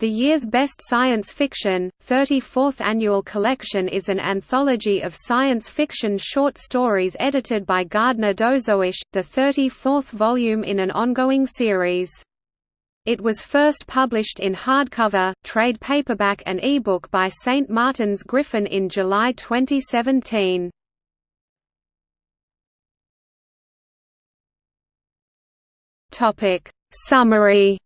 The year's best science fiction, 34th annual collection is an anthology of science fiction short stories edited by Gardner Dozois, the 34th volume in an ongoing series. It was first published in hardcover, trade paperback and ebook by St. Martin's Griffin in July 2017. Summary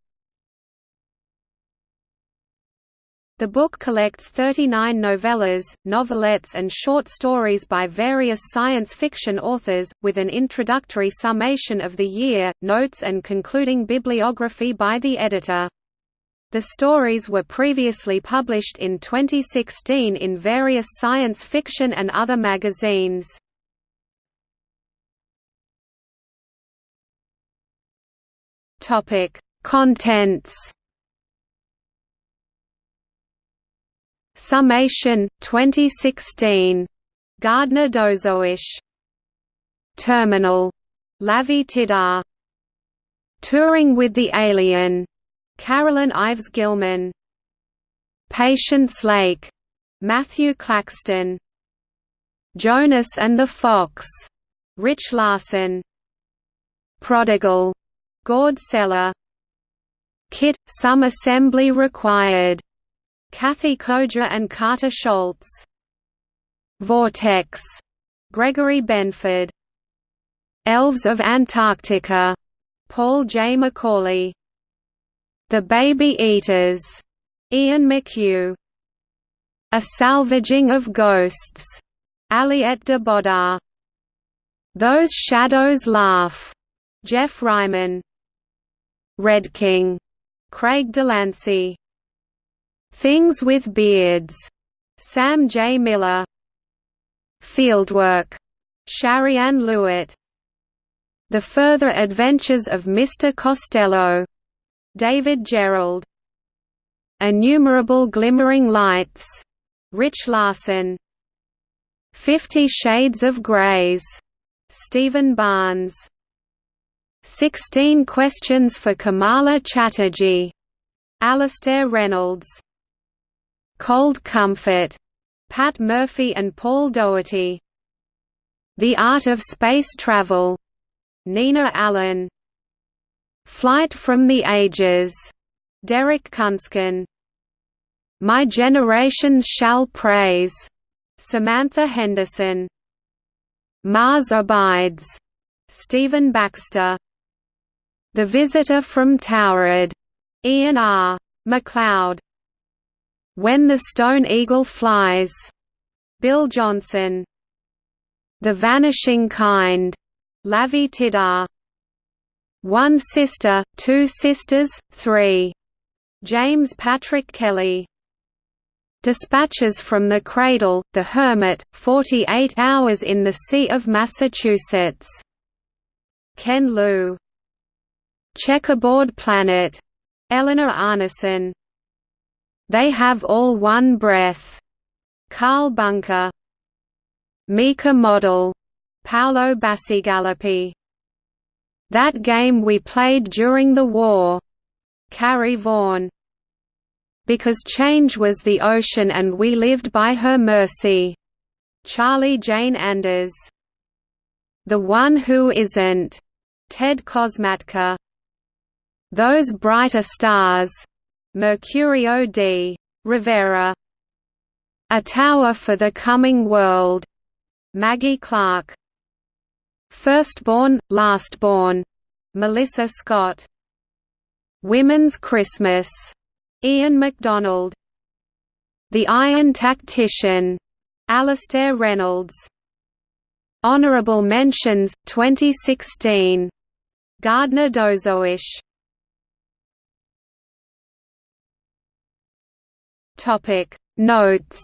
The book collects 39 novellas, novelettes and short stories by various science fiction authors, with an introductory summation of the year, notes and concluding bibliography by the editor. The stories were previously published in 2016 in various science fiction and other magazines. Contents Summation 2016 Gardner Dozois Terminal. Lavie Tidhar. Touring with the Alien. Carolyn Ives Gilman. Patience Lake. Matthew Claxton. Jonas and the Fox. Rich Larson. Prodigal. Gord Sellar. Kit Some assembly required Kathe Koja and Carter Scholz. Vortex, Gregory Benford. Elves of Antarctica, Paul J. McAuley. The Baby Eaters, Ian McHugh. A Salvaging of Ghosts, Aliette de Bodard. Those Shadows Laugh, Geoff Ryman. Red King, Craig DeLancey. Things with Beards, Sam J. Miller. Fieldwork, Shariann Lewitt. The Further Adventures of Mr. Costello, David Gerrold. Innumerable Glimmering Lights, Rich Larson. Fifty Shades of Greys, Steven Barnes. Sixteen Questions for Kamala Chatterjee, Alastair Reynolds. Cold Comfort, Pat Murphy and Paul Doherty. The Art of Space Travel, Nina Allan. Flight from the Ages, Derek Kunsken. My Generations Shall Praise, Samantha Henderson. Mars Abides, Stephen Baxter. The Visitor from Taured, Ian R. MacLeod. When the Stone Eagle Flies, Bill Johnson. The Vanishing Kind, Lavie Tidhar. One Sister, Two Sisters, Three, James Patrick Kelly. Dispatches from the Cradle, The Hermit, 48 Hours in the Sea of Massachusetts. Ken Liu. Checkerboard Planet. Eleanor Arnason. They have all one breath. Karl Bunker. Mika Model. Paolo Bacigalupi. That game we played during the war. Carrie Vaughn. Because change was the ocean and we lived by her mercy. Charlie Jane Anders. The One Who Isn't. Ted Kosmatka. Those Brighter Stars. Mercurio d. Rivera. A Tower for the Coming World. Maggie Clark. Firstborn, Lastborn. Melissa Scott. Women's Christmas. Ian McDonald. The Iron Tactician. Alastair Reynolds. Honorable Mentions, 2016. Gardner Dozois Topic Notes